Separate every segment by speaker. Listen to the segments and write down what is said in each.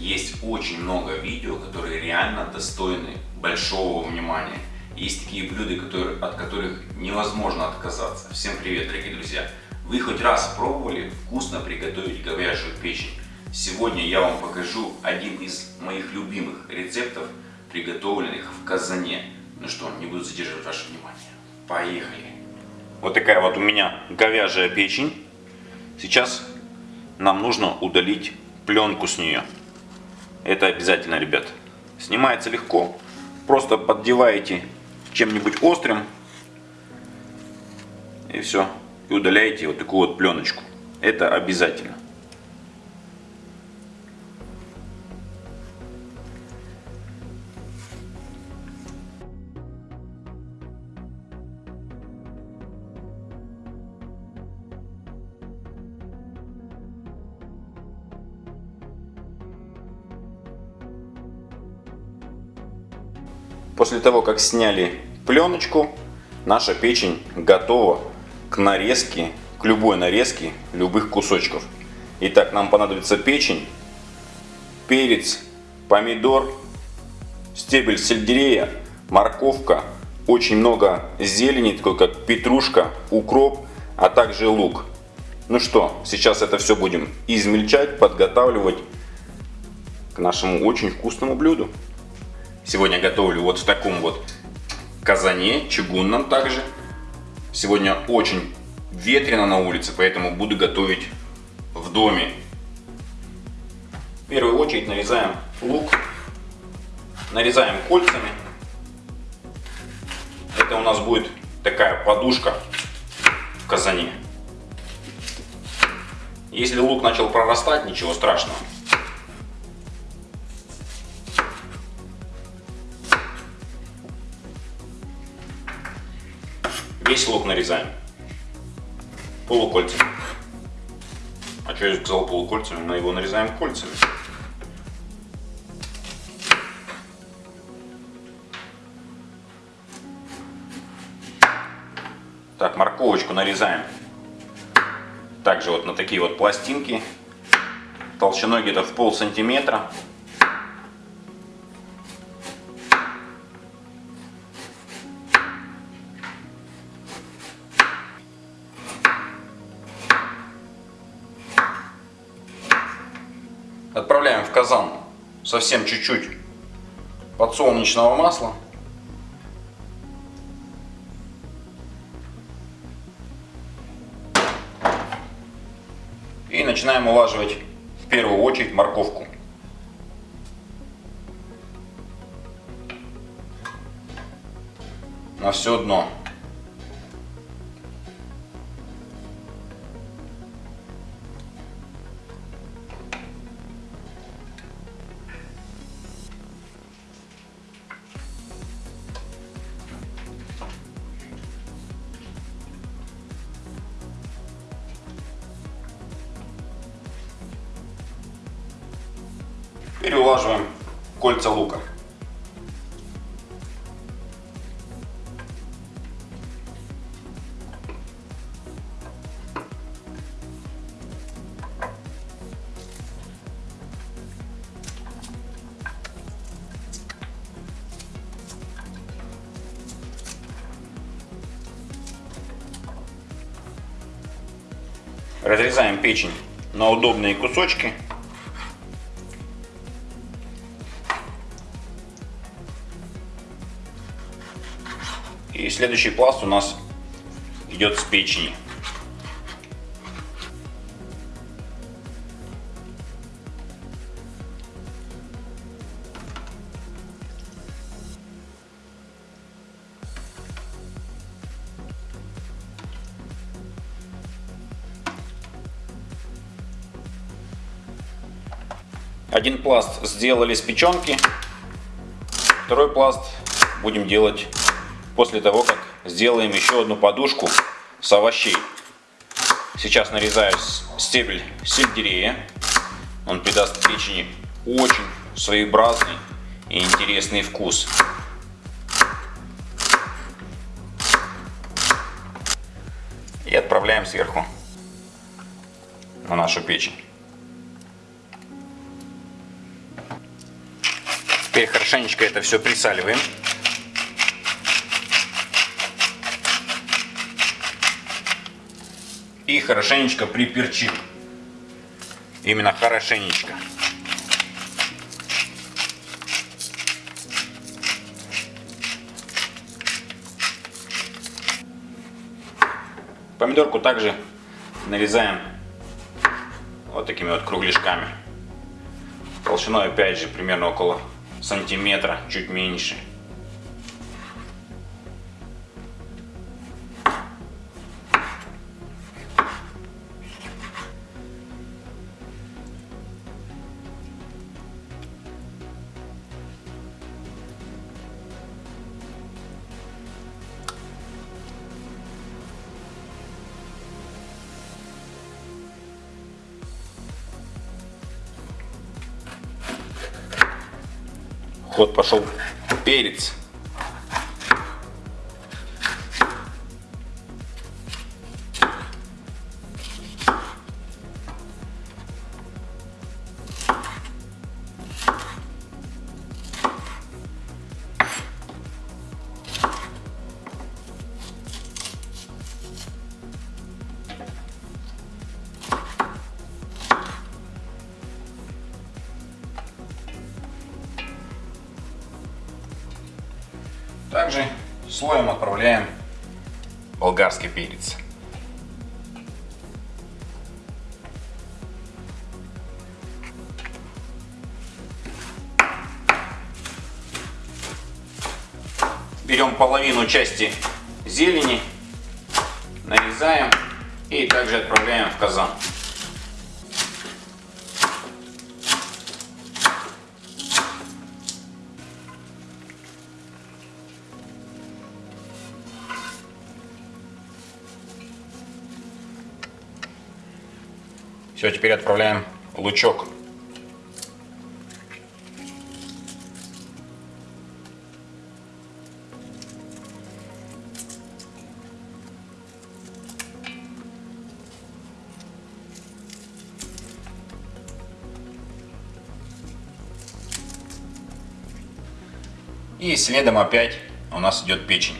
Speaker 1: есть очень много видео, которые реально достойны большого внимания. Есть такие блюда, которые, от которых невозможно отказаться. Всем привет, дорогие друзья! Вы хоть раз пробовали вкусно приготовить говяжью печень? Сегодня я вам покажу один из моих любимых рецептов, приготовленных в казане. Ну что, не буду задерживать ваше внимание. Поехали! Вот такая вот у меня говяжья печень. Сейчас нам нужно удалить пленку с нее. Это обязательно, ребят. Снимается легко. Просто поддеваете чем-нибудь острым. И все. И удаляете вот такую вот пленочку. Это обязательно. После того, как сняли пленочку, наша печень готова к нарезке, к любой нарезке любых кусочков. Итак, нам понадобится печень, перец, помидор, стебель сельдерея, морковка, очень много зелени, такой как петрушка, укроп, а также лук. Ну что, сейчас это все будем измельчать, подготавливать к нашему очень вкусному блюду. Сегодня готовлю вот в таком вот казане, чугунном также. Сегодня очень ветрено на улице, поэтому буду готовить в доме. В первую очередь нарезаем лук. Нарезаем кольцами. Это у нас будет такая подушка в казане. Если лук начал прорастать, ничего страшного. Весь лук нарезаем полукольцами. А что я сказал полукольцами? Мы его нарезаем кольцами. Так, морковочку нарезаем также вот на такие вот пластинки толщиной где-то в пол сантиметра. Совсем чуть-чуть подсолнечного масла. И начинаем улаживать в первую очередь морковку. На все дно. Перелаживаем кольца лука. Разрезаем печень на удобные кусочки. И следующий пласт у нас идет с печени. Один пласт сделали с печенки, второй пласт будем делать после того, как сделаем еще одну подушку с овощей. Сейчас нарезаю стебель сельдерея. Он придаст печени очень своеобразный и интересный вкус. И отправляем сверху на нашу печень. Теперь хорошенечко это все присаливаем. И хорошенечко приперчим. Именно хорошенечко. Помидорку также нарезаем вот такими вот кругляшками. Толщиной опять же примерно около сантиметра, чуть меньше. Ход пошел перец. Слоем отправляем болгарский перец. Берем половину части зелени, нарезаем и также отправляем в казан. Все, теперь отправляем лучок. И следом опять у нас идет печень.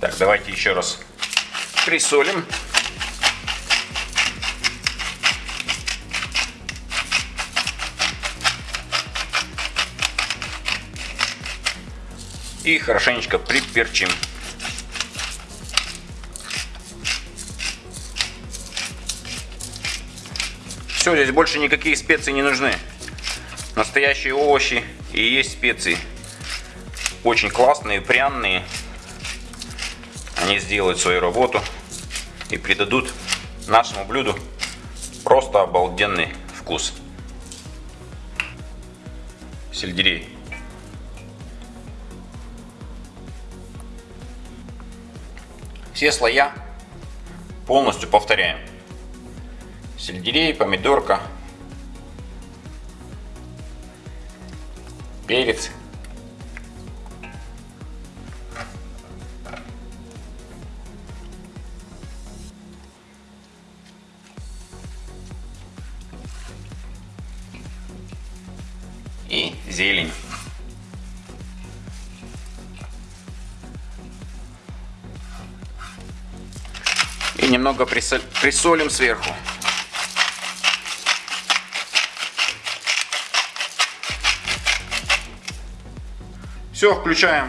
Speaker 1: Так, давайте еще раз присолим. И хорошенечко приперчим. Все, здесь больше никакие специи не нужны. Настоящие овощи и есть специи. Очень классные, пряные. Они сделают свою работу и придадут нашему блюду просто обалденный вкус. Сельдерей. Все слоя полностью повторяем. Сельдерей, помидорка, перец, Немного присолим сверху. Все, включаем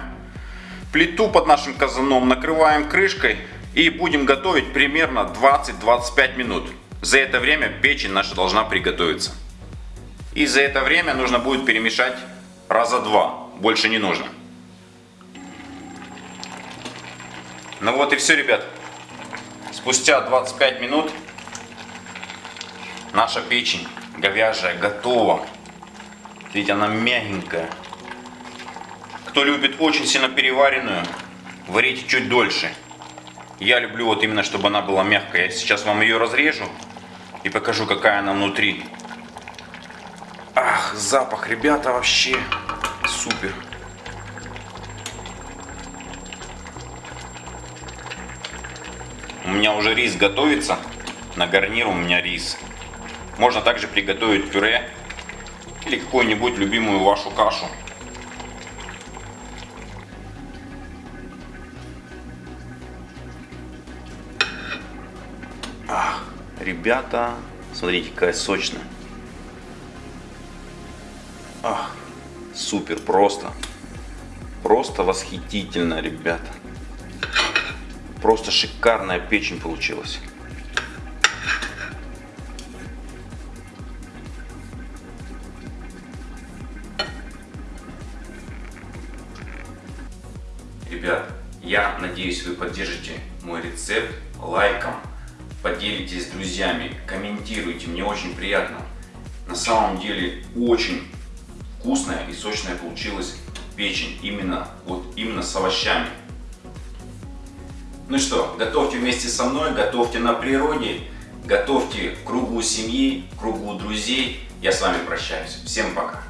Speaker 1: плиту под нашим казаном, накрываем крышкой и будем готовить примерно 20-25 минут. За это время печень наша должна приготовиться. И за это время нужно будет перемешать раза два. Больше не нужно. Ну вот и все, ребят. Спустя 25 минут наша печень говяжья готова. Видите, она мягенькая. Кто любит очень сильно переваренную, варите чуть дольше. Я люблю вот именно, чтобы она была мягкая. Я сейчас вам ее разрежу и покажу, какая она внутри. Ах, запах, ребята, вообще супер. Меня уже рис готовится. На гарнир у меня рис. Можно также приготовить пюре или какую-нибудь любимую вашу кашу. Ах, ребята, смотрите, какая сочная. Ах, супер, просто. Просто восхитительно, ребята. Просто шикарная печень получилась. Ребят, я надеюсь, вы поддержите мой рецепт лайком, поделитесь с друзьями, комментируйте, мне очень приятно. На самом деле очень вкусная и сочная получилась печень, именно, вот, именно с овощами. Ну что, готовьте вместе со мной, готовьте на природе, готовьте кругу семьи, кругу друзей. Я с вами прощаюсь. Всем пока.